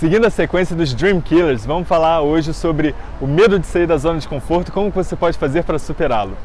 Seguindo a sequência dos Dream Killers, vamos falar hoje sobre o medo de sair da zona de conforto e como você pode fazer para superá-lo.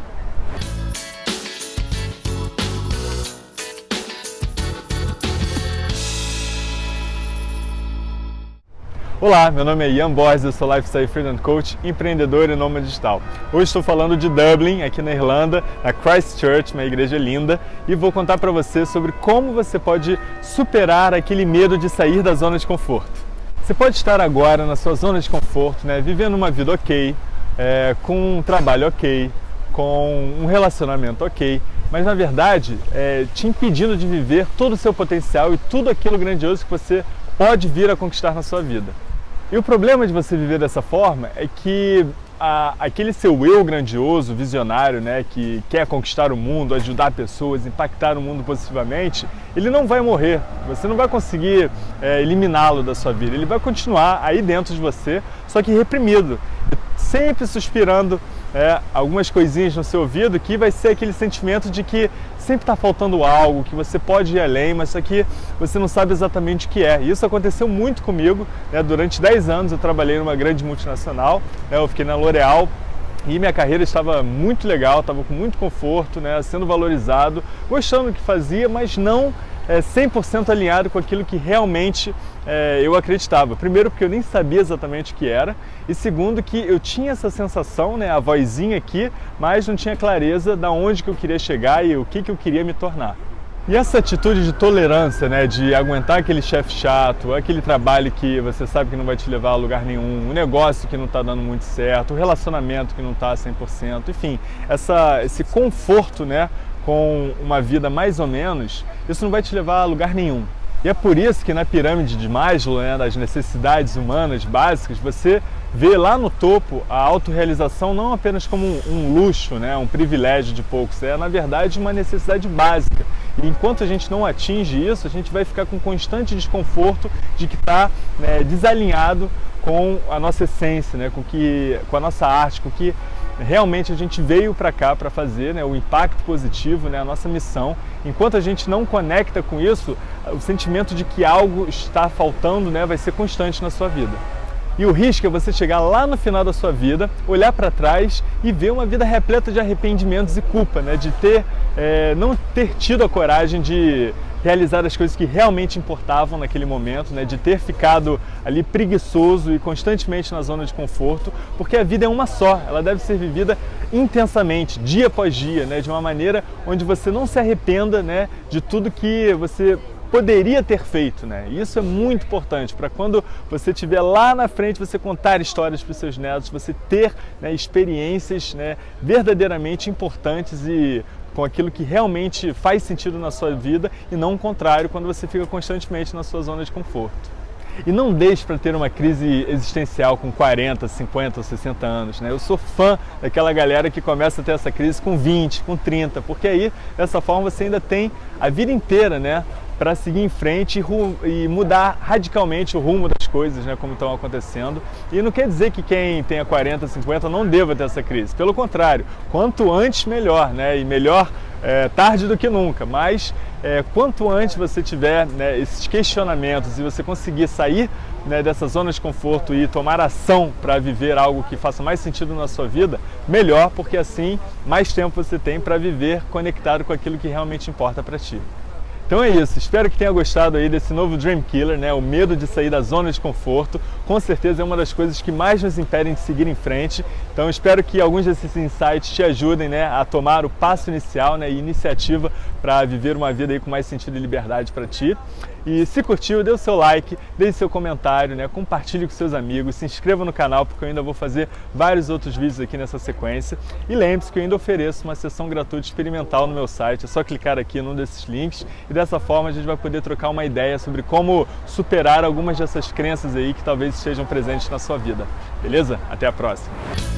Olá, meu nome é Ian Borges, eu sou Lifestyle Freedom Coach, empreendedor e nômade digital. Hoje estou falando de Dublin, aqui na Irlanda, na Christchurch, uma igreja linda, e vou contar para você sobre como você pode superar aquele medo de sair da zona de conforto. Você pode estar agora na sua zona de conforto, né, vivendo uma vida ok, é, com um trabalho ok, com um relacionamento ok, mas na verdade é, te impedindo de viver todo o seu potencial e tudo aquilo grandioso que você pode vir a conquistar na sua vida. E o problema de você viver dessa forma é que a, aquele seu eu grandioso, visionário, né, que quer conquistar o mundo, ajudar pessoas, impactar o mundo positivamente, ele não vai morrer. Você não vai conseguir é, eliminá-lo da sua vida. Ele vai continuar aí dentro de você, só que reprimido, sempre suspirando é, algumas coisinhas no seu ouvido, que vai ser aquele sentimento de que sempre está faltando algo, que você pode ir além, mas isso aqui você não sabe exatamente o que é. Isso aconteceu muito comigo. Né? Durante 10 anos eu trabalhei numa grande multinacional, né? eu fiquei na L'Oréal e minha carreira estava muito legal, estava com muito conforto, né? sendo valorizado, gostando do que fazia, mas não é, 100% alinhado com aquilo que realmente é, eu acreditava. Primeiro porque eu nem sabia exatamente o que era e segundo que eu tinha essa sensação, né, a vozinha aqui, mas não tinha clareza de onde que eu queria chegar e o que, que eu queria me tornar. E essa atitude de tolerância, né, de aguentar aquele chefe chato, aquele trabalho que você sabe que não vai te levar a lugar nenhum, o negócio que não está dando muito certo, o relacionamento que não está 100%, enfim, essa, esse conforto né, com uma vida mais ou menos, isso não vai te levar a lugar nenhum. E é por isso que na pirâmide de Maslow, né, das necessidades humanas básicas, você vê lá no topo a autorrealização não apenas como um, luxo, né, um privilégio de poucos, é na verdade uma necessidade básica. E enquanto a gente não atinge isso, a gente vai ficar com constante desconforto de que está né, desalinhado com a nossa essência, né, com, que, com a nossa arte, com que realmente a gente veio para cá para fazer, né, o impacto positivo, né, a nossa missão. Enquanto a gente não conecta com isso, o sentimento de que algo está faltando né, vai ser constante na sua vida. E o risco é você chegar lá no final da sua vida, olhar para trás e ver uma vida repleta de arrependimentos e culpa, né? de ter, é, não ter tido a coragem de realizar as coisas que realmente importavam naquele momento, né? de ter ficado ali preguiçoso e constantemente na zona de conforto, porque a vida é uma só, ela deve ser vivida intensamente, dia após dia, né? de uma maneira onde você não se arrependa né? de tudo que você poderia ter feito, né? Isso é muito importante para quando você estiver lá na frente, você contar histórias para os seus netos, você ter né, experiências né, verdadeiramente importantes e com aquilo que realmente faz sentido na sua vida e não o contrário quando você fica constantemente na sua zona de conforto. E não deixe para ter uma crise existencial com 40, 50 ou 60 anos. Né? Eu sou fã daquela galera que começa a ter essa crise com 20, com 30, porque aí, dessa forma, você ainda tem a vida inteira né, para seguir em frente e, mudar radicalmente o rumo das coisas, né, como estão acontecendo. E não quer dizer que quem tenha 40, 50 não deva ter essa crise. Pelo contrário, quanto antes melhor, né, e melhor é, tarde do que nunca. Mas é, quanto antes você tiver né, esses questionamentos e você conseguir sair né, dessa zona de conforto e tomar ação para viver algo que faça mais sentido na sua vida, melhor, porque assim mais tempo você tem para viver conectado com aquilo que realmente importa para ti. Então é isso, espero que tenha gostado aí desse novo Dream Killer, né? o medo de sair da zona de conforto. Com certeza é uma das coisas que mais nos impedem de seguir em frente. Então espero que alguns desses insights te ajudem né, a tomar o passo inicial né, e iniciativa para viver uma vida aí com mais sentido e liberdade para ti. E se curtiu, dê o seu like, deixe seu comentário, né? compartilhe com seus amigos, se inscreva no canal porque eu ainda vou fazer vários outros vídeos aqui nessa sequência. E lembre-se que eu ainda ofereço uma sessão gratuita experimental no meu site, é só clicar aqui num desses links e dessa forma a gente vai poder trocar uma ideia sobre como superar algumas dessas crenças aí que talvez estejam presentes na sua vida. Beleza? Até a próxima!